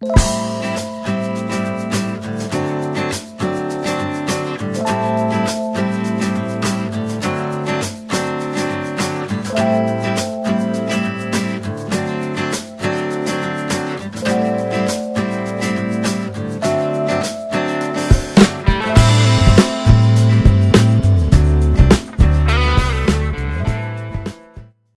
you